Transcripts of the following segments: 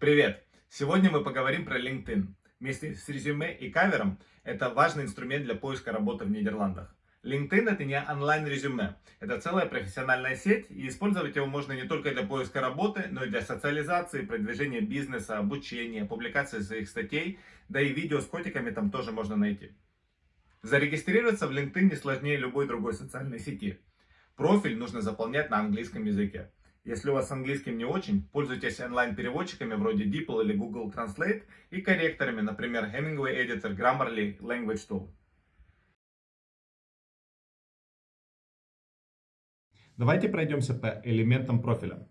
Привет! Сегодня мы поговорим про LinkedIn. Вместе с резюме и кавером это важный инструмент для поиска работы в Нидерландах. LinkedIn это не онлайн-резюме, это целая профессиональная сеть, и использовать его можно не только для поиска работы, но и для социализации, продвижения бизнеса, обучения, публикации своих статей, да и видео с котиками там тоже можно найти. Зарегистрироваться в LinkedIn не сложнее любой другой социальной сети. Профиль нужно заполнять на английском языке. Если у вас с английским не очень, пользуйтесь онлайн-переводчиками вроде DeepL или Google Translate и корректорами, например, Hemingway Editor, Grammarly, Language Tool. Давайте пройдемся по элементам профиля.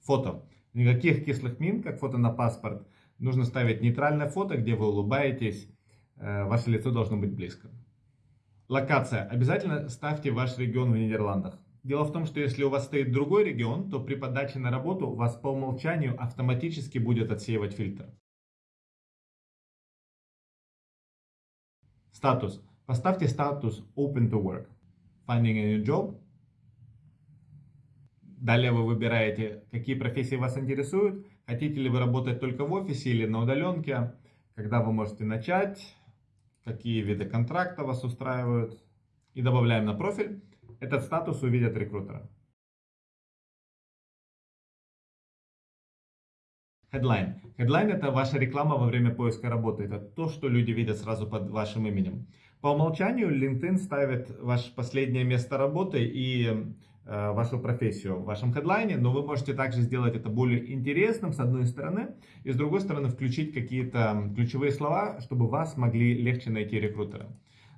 Фото. Никаких кислых мин, как фото на паспорт. Нужно ставить нейтральное фото, где вы улыбаетесь. Э, ваше лицо должно быть близко. Локация. Обязательно ставьте ваш регион в Нидерландах. Дело в том, что если у вас стоит другой регион, то при подаче на работу вас по умолчанию автоматически будет отсеивать фильтр. Статус. Поставьте статус Open to Work. Finding a new job. Далее вы выбираете, какие профессии вас интересуют. Хотите ли вы работать только в офисе или на удаленке. Когда вы можете начать. Какие виды контракта вас устраивают. И добавляем на профиль. Этот статус увидят рекрутеры. Headline. Headline это ваша реклама во время поиска работы. Это то, что люди видят сразу под вашим именем. По умолчанию LinkedIn ставит ваше последнее место работы и э, вашу профессию в вашем хедлайне, но вы можете также сделать это более интересным с одной стороны, и с другой стороны включить какие-то ключевые слова, чтобы вас могли легче найти рекрутеры.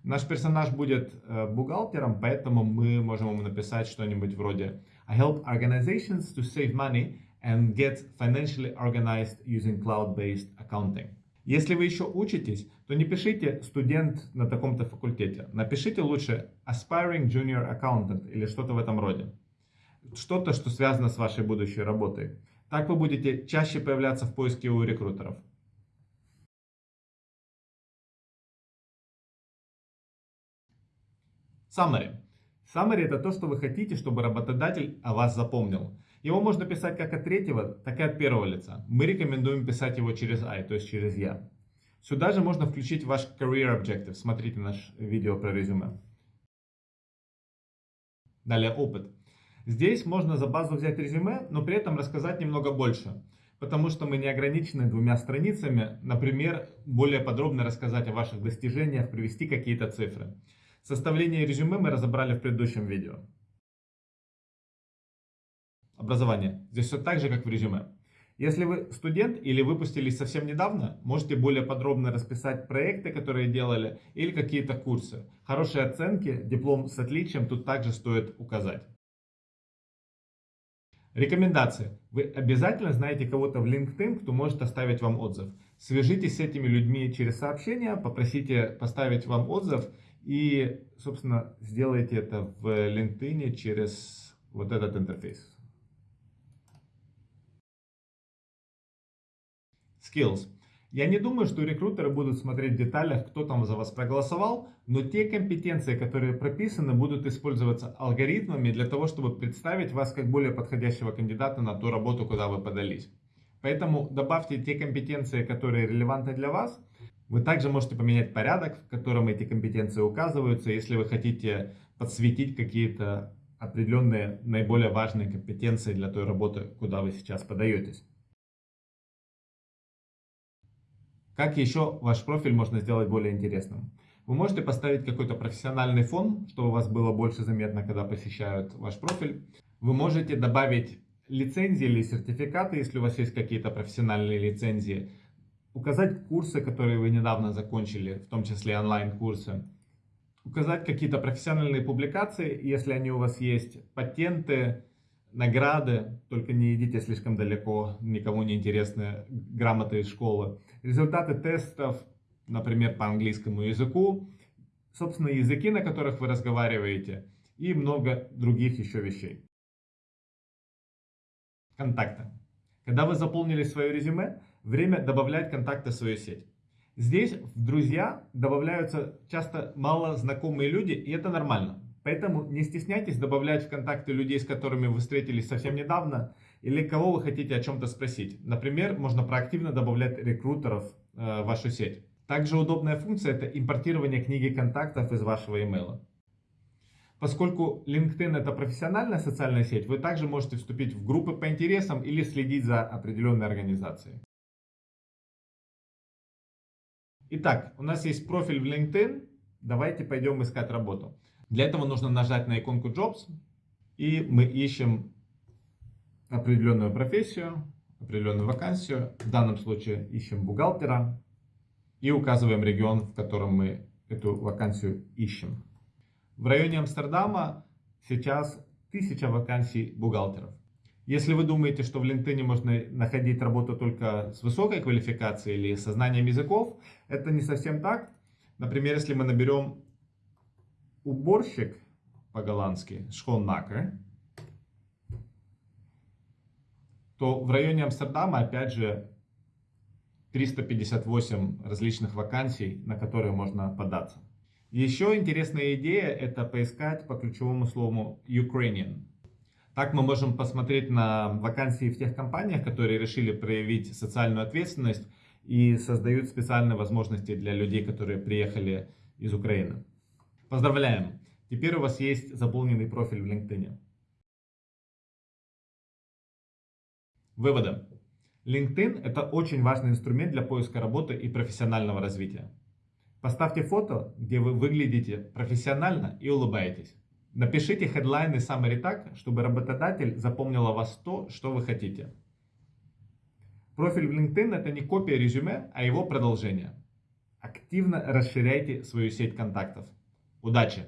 Наш персонаж будет э, бухгалтером, поэтому мы можем ему написать что-нибудь вроде I help organizations to save money and get financially organized using cloud-based accounting. Если вы еще учитесь, то не пишите студент на таком-то факультете. Напишите лучше aspiring junior accountant или что-то в этом роде. Что-то, что связано с вашей будущей работой. Так вы будете чаще появляться в поиске у рекрутеров. Summary. Summary это то, что вы хотите, чтобы работодатель о вас запомнил. Его можно писать как от третьего, так и от первого лица. Мы рекомендуем писать его через I, то есть через я. Сюда же можно включить ваш Career Objective. Смотрите наш видео про резюме. Далее опыт. Здесь можно за базу взять резюме, но при этом рассказать немного больше. Потому что мы не ограничены двумя страницами. Например, более подробно рассказать о ваших достижениях, привести какие-то цифры. Составление резюме мы разобрали в предыдущем видео. Образование. Здесь все так же, как в резюме. Если вы студент или выпустились совсем недавно, можете более подробно расписать проекты, которые делали, или какие-то курсы. Хорошие оценки, диплом с отличием тут также стоит указать. Рекомендации. Вы обязательно знаете кого-то в LinkedIn, кто может оставить вам отзыв. Свяжитесь с этими людьми через сообщение, попросите поставить вам отзыв и, собственно, сделайте это в LinkedIn через вот этот интерфейс. Skills. Я не думаю, что рекрутеры будут смотреть в деталях, кто там за вас проголосовал, но те компетенции, которые прописаны, будут использоваться алгоритмами для того, чтобы представить вас как более подходящего кандидата на ту работу, куда вы подались. Поэтому добавьте те компетенции, которые релевантны для вас, вы также можете поменять порядок, в котором эти компетенции указываются, если вы хотите подсветить какие-то определенные наиболее важные компетенции для той работы, куда вы сейчас подаетесь. Как еще ваш профиль можно сделать более интересным? Вы можете поставить какой-то профессиональный фон, чтобы у вас было больше заметно, когда посещают ваш профиль. Вы можете добавить лицензии или сертификаты, если у вас есть какие-то профессиональные лицензии указать курсы, которые вы недавно закончили, в том числе онлайн-курсы, указать какие-то профессиональные публикации, если они у вас есть, патенты, награды, только не идите слишком далеко, никому не интересны грамоты из школы, результаты тестов, например, по английскому языку, собственно, языки, на которых вы разговариваете, и много других еще вещей. Контакты. Когда вы заполнили свое резюме, время добавлять контакты в свою сеть. Здесь в друзья добавляются часто мало знакомые люди, и это нормально. По Поэтому не стесняйтесь добавлять в контакты людей, с которыми вы встретились совсем недавно, или кого вы хотите о чем-то спросить. Например, можно проактивно добавлять рекрутеров э, в вашу сеть. Также удобная функция это импортирование книги контактов из вашего имейла. Поскольку LinkedIn это профессиональная социальная сеть, вы также можете вступить в группы по интересам или следить за определенной организацией. Итак, у нас есть профиль в LinkedIn. Давайте пойдем искать работу. Для этого нужно нажать на иконку Jobs. И мы ищем определенную профессию, определенную вакансию. В данном случае ищем бухгалтера. И указываем регион, в котором мы эту вакансию ищем. В районе Амстердама сейчас тысяча вакансий бухгалтеров. Если вы думаете, что в LinkedIn можно находить работу только с высокой квалификацией или со знанием языков, это не совсем так. Например, если мы наберем уборщик по-голландски, schoonmaker, то в районе Амстердама, опять же, 358 различных вакансий, на которые можно податься. Еще интересная идея – это поискать по ключевому слову Ukrainian. Так мы можем посмотреть на вакансии в тех компаниях, которые решили проявить социальную ответственность и создают специальные возможности для людей, которые приехали из Украины. Поздравляем! Теперь у вас есть заполненный профиль в LinkedIn. Выводы. LinkedIn – это очень важный инструмент для поиска работы и профессионального развития. Поставьте фото, где вы выглядите профессионально и улыбаетесь. Напишите хедлайны summary так, чтобы работодатель запомнил о вас то, что вы хотите. Профиль в LinkedIn это не копия резюме, а его продолжение. Активно расширяйте свою сеть контактов. Удачи!